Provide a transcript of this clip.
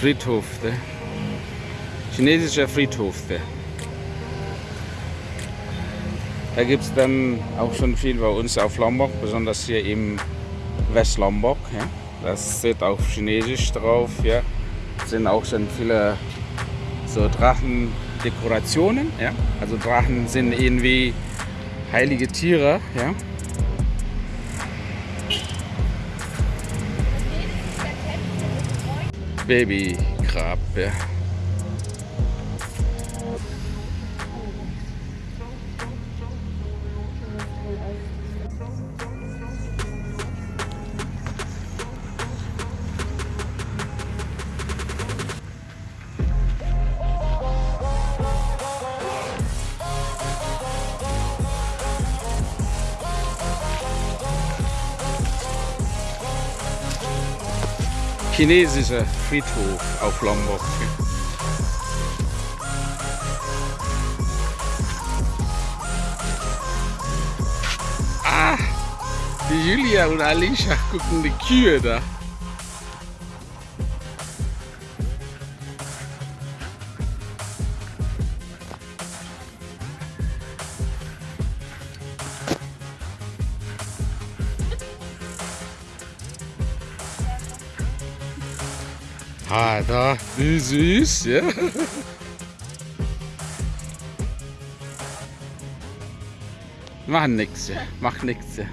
Friedhof. Ne? Chinesischer Friedhof. Ne? Da gibt es dann auch schon viel bei uns auf Lombok, besonders hier im West-Lombok. Ja? Das steht auf Chinesisch drauf. Ja? sind auch schon viele so Drachendekorationen. Ja? Also Drachen sind irgendwie heilige Tiere. Ja? Babygrab. Chinesischer Friedhof auf Lombok. Ah, die Julia und Alicia gucken die Kühe da. Ah, da, wie süß, ja. Mach nix, ja. mach nix. Ja. Ja.